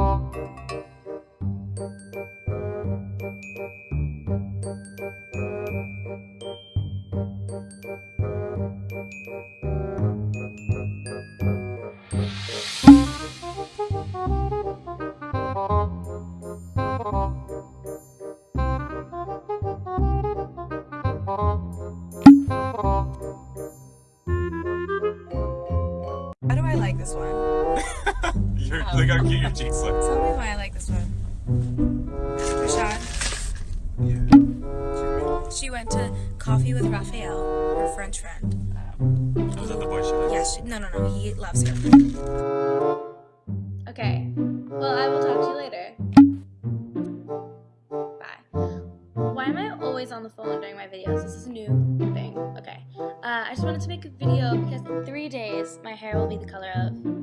Thank you. Look how cute your cheeks look. Tell me why I like this one. Rashad. Yeah. She went to coffee with Raphael, her French friend. Was that the boy she liked? Yes, she, no, no, no, he loves her. Okay. Well, I will talk to you later. Bye. Why am I always on the phone during my videos? This is a new thing. Okay. Uh, I just wanted to make a video because in three days my hair will be the color of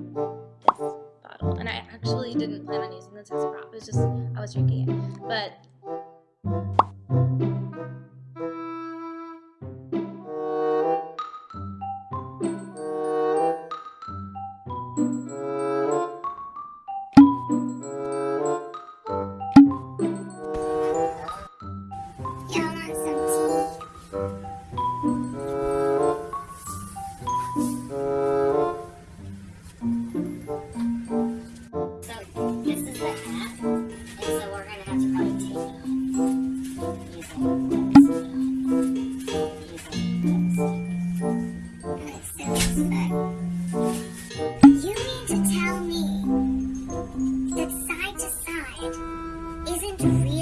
actually didn't plan on using this as a prop. It's just I was drinking it. But you mean to tell me that side to side isn't real?